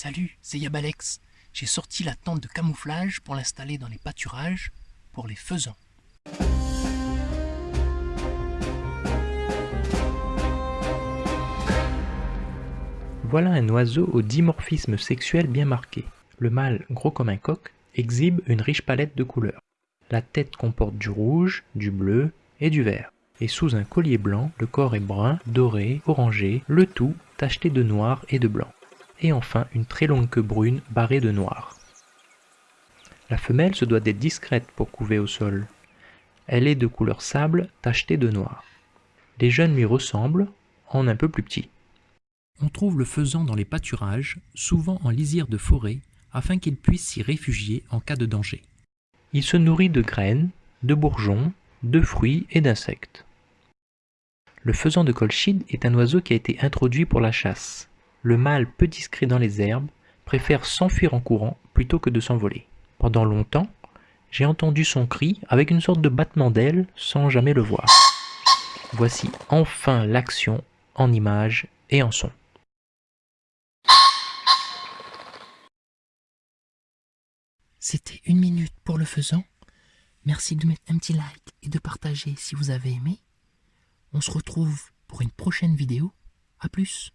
Salut, c'est Yabalex. J'ai sorti la tente de camouflage pour l'installer dans les pâturages pour les faisans. Voilà un oiseau au dimorphisme sexuel bien marqué. Le mâle, gros comme un coq, exhibe une riche palette de couleurs. La tête comporte du rouge, du bleu et du vert. Et sous un collier blanc, le corps est brun, doré, orangé, le tout tacheté de noir et de blanc. Et enfin une très longue queue brune barrée de noir. La femelle se doit d'être discrète pour couver au sol. Elle est de couleur sable tachetée de noir. Les jeunes lui ressemblent, en un peu plus petits. On trouve le faisan dans les pâturages, souvent en lisière de forêt, afin qu'il puisse s'y réfugier en cas de danger. Il se nourrit de graines, de bourgeons, de fruits et d'insectes. Le faisan de Colchide est un oiseau qui a été introduit pour la chasse. Le mâle peu discret dans les herbes préfère s'enfuir en courant plutôt que de s'envoler. Pendant longtemps, j'ai entendu son cri avec une sorte de battement d'ailes sans jamais le voir. Voici enfin l'action en images et en son. C'était une minute pour le faisant. Merci de mettre un petit like et de partager si vous avez aimé. On se retrouve pour une prochaine vidéo. A plus